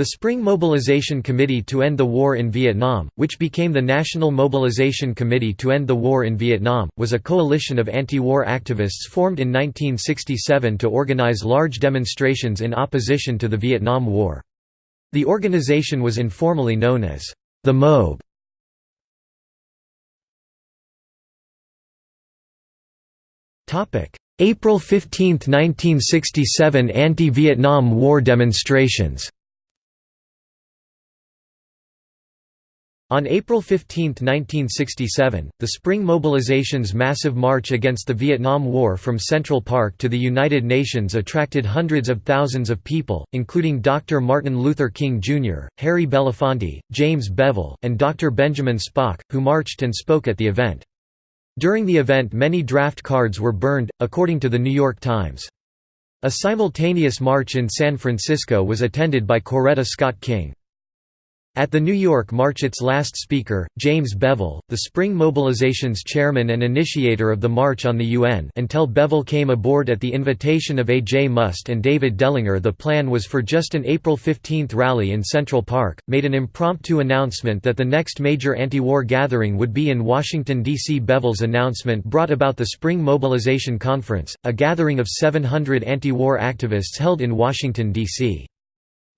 The Spring Mobilization Committee to End the War in Vietnam, which became the National Mobilization Committee to End the War in Vietnam, was a coalition of anti-war activists formed in 1967 to organize large demonstrations in opposition to the Vietnam War. The organization was informally known as the MOB. April 15, 1967 anti-Vietnam War demonstrations On April 15, 1967, the Spring Mobilization's massive march against the Vietnam War from Central Park to the United Nations attracted hundreds of thousands of people, including Dr. Martin Luther King Jr., Harry Belafonte, James Bevel, and Dr. Benjamin Spock, who marched and spoke at the event. During the event many draft cards were burned, according to the New York Times. A simultaneous march in San Francisco was attended by Coretta Scott King. At the New York March its last speaker, James Bevel, the Spring Mobilization's chairman and initiator of the March on the UN until Bevel came aboard at the invitation of A. J. Muste and David Dellinger the plan was for just an April 15 rally in Central Park, made an impromptu announcement that the next major anti-war gathering would be in Washington, D.C. Bevel's announcement brought about the Spring Mobilization Conference, a gathering of 700 anti-war activists held in Washington, D.C.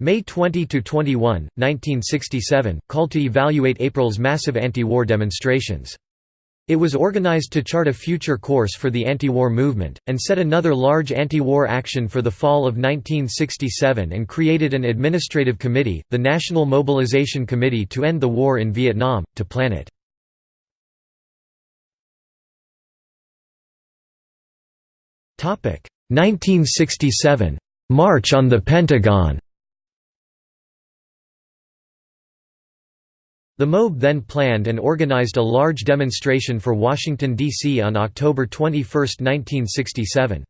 May 20–21, 1967, called to evaluate April's massive anti-war demonstrations. It was organized to chart a future course for the anti-war movement, and set another large anti-war action for the fall of 1967 and created an administrative committee, the National Mobilization Committee to End the War in Vietnam, to plan it. Topic 1967 March on the Pentagon The MOB then planned and organized a large demonstration for Washington, D.C. on October 21, 1967.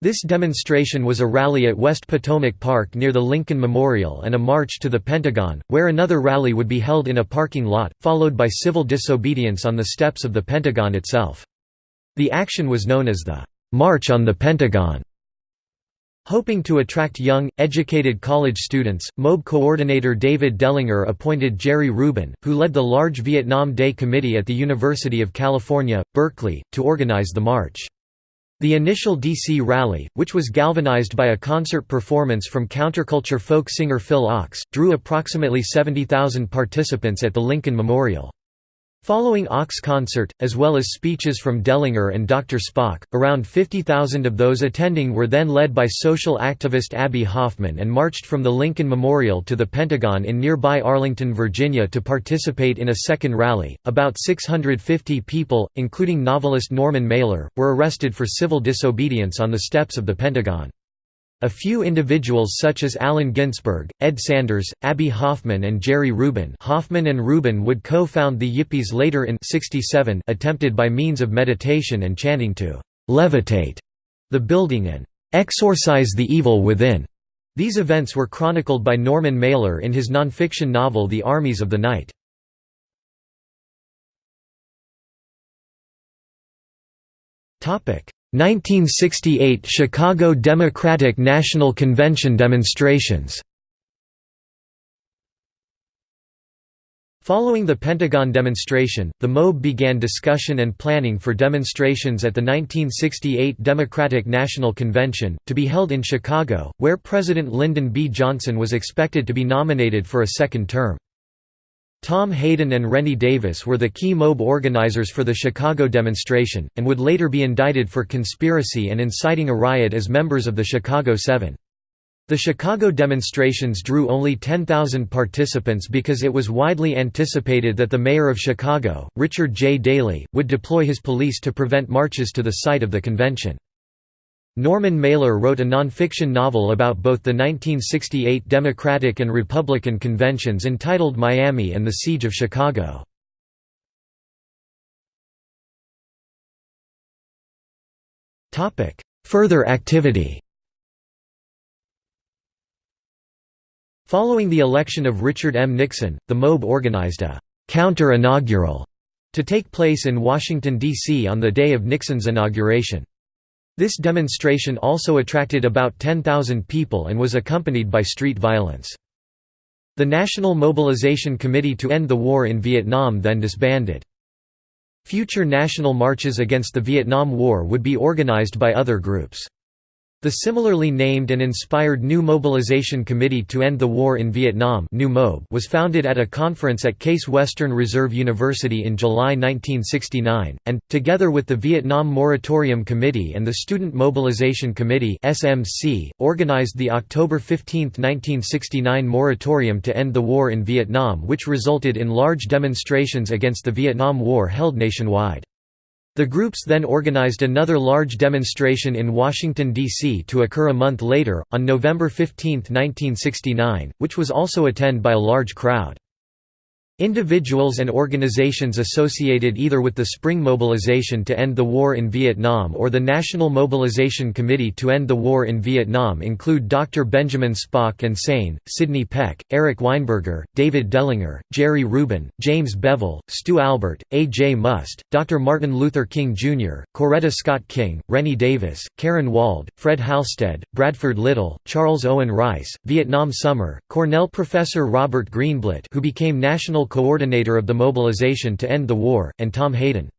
This demonstration was a rally at West Potomac Park near the Lincoln Memorial and a march to the Pentagon, where another rally would be held in a parking lot, followed by civil disobedience on the steps of the Pentagon itself. The action was known as the March on the Pentagon. Hoping to attract young, educated college students, MOB coordinator David Dellinger appointed Jerry Rubin, who led the large Vietnam Day Committee at the University of California, Berkeley, to organize the march. The initial DC rally, which was galvanized by a concert performance from counterculture folk singer Phil Ochs, drew approximately 70,000 participants at the Lincoln Memorial. Following Ochs' concert, as well as speeches from Dellinger and Dr. Spock, around 50,000 of those attending were then led by social activist Abbie Hoffman and marched from the Lincoln Memorial to the Pentagon in nearby Arlington, Virginia to participate in a second rally. About 650 people, including novelist Norman Mailer, were arrested for civil disobedience on the steps of the Pentagon. A few individuals such as Allen Ginsberg, Ed Sanders, Abbie Hoffman and Jerry Rubin Hoffman and Rubin would co-found the Yippies later in 67 attempted by means of meditation and chanting to «levitate» the building and «exorcise the evil within». These events were chronicled by Norman Mailer in his nonfiction novel The Armies of the Night. Topic 1968 Chicago Democratic National Convention demonstrations Following the Pentagon demonstration, the MOB began discussion and planning for demonstrations at the 1968 Democratic National Convention, to be held in Chicago, where President Lyndon B. Johnson was expected to be nominated for a second term. Tom Hayden and Rennie Davis were the key MOB organizers for the Chicago demonstration, and would later be indicted for conspiracy and inciting a riot as members of the Chicago Seven. The Chicago demonstrations drew only 10,000 participants because it was widely anticipated that the mayor of Chicago, Richard J. Daley, would deploy his police to prevent marches to the site of the convention. Norman Mailer wrote a nonfiction novel about both the 1968 Democratic and Republican conventions entitled Miami and the Siege of Chicago. Further activity Following the election of Richard M. Nixon, the MOB organized a «counter-inaugural» to take place in Washington, D.C. on the day of Nixon's inauguration. This demonstration also attracted about 10,000 people and was accompanied by street violence. The National Mobilization Committee to End the War in Vietnam then disbanded. Future national marches against the Vietnam War would be organized by other groups. The similarly named and inspired New Mobilization Committee to End the War in Vietnam was founded at a conference at Case Western Reserve University in July 1969, and, together with the Vietnam Moratorium Committee and the Student Mobilization Committee organized the October 15, 1969 moratorium to end the war in Vietnam which resulted in large demonstrations against the Vietnam War held nationwide. The groups then organized another large demonstration in Washington, D.C. to occur a month later, on November 15, 1969, which was also attended by a large crowd. Individuals and organizations associated either with the Spring Mobilization to end the war in Vietnam or the National Mobilization Committee to end the war in Vietnam include Dr. Benjamin Spock and SANE, Sidney Peck, Eric Weinberger, David Dellinger, Jerry Rubin, James Bevel, Stu Albert, A. J. Muste, Dr. Martin Luther King Jr., Coretta Scott King, Rennie Davis, Karen Wald, Fred Halstead, Bradford Lyttle, Charles Owen Rice, Vietnam Summer, Cornell professor Robert Greenblatt who became National coordinator of the mobilization to end the war, and Tom Hayden.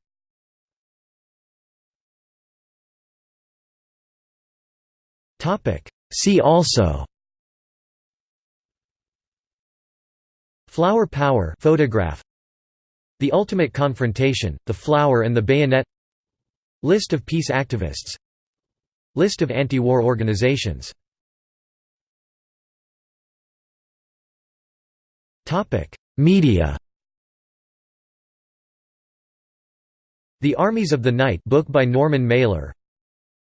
See also Flower power photograph. The Ultimate Confrontation, The Flower and the Bayonet. List of peace activists. List of anti-war organizations Media. The Armies of the Night book by Norman Mailer.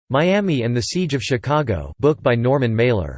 Miami and the Siege of Chicago book by Norman Mailer